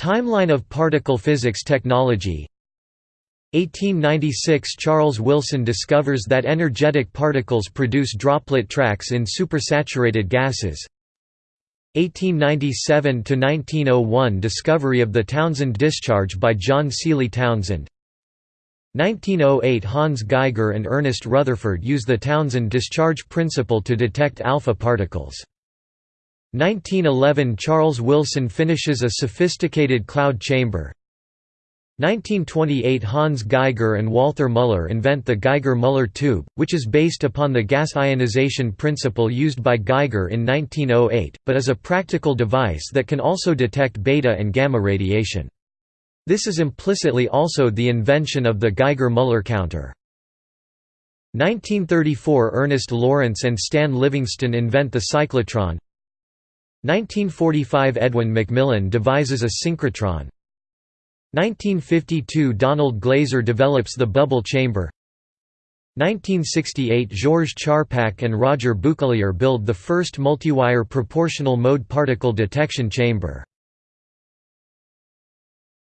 Timeline of particle physics technology. 1896 – Charles Wilson discovers that energetic particles produce droplet tracks in supersaturated gases. 1897–1901 – Discovery of the Townsend discharge by John Seely Townsend. 1908 – Hans Geiger and Ernest Rutherford use the Townsend discharge principle to detect alpha particles 1911 – Charles Wilson finishes a sophisticated cloud chamber 1928 – Hans Geiger and Walther Muller invent the Geiger-Muller tube, which is based upon the gas ionization principle used by Geiger in 1908, but is a practical device that can also detect beta and gamma radiation. This is implicitly also the invention of the Geiger-Muller counter. 1934 – Ernest Lawrence and Stan Livingston invent the cyclotron 1945 – Edwin McMillan devises a synchrotron. 1952 – Donald Glaser develops the bubble chamber. 1968 – Georges Charpak and Roger Bouclier build the first multiwire proportional mode particle detection chamber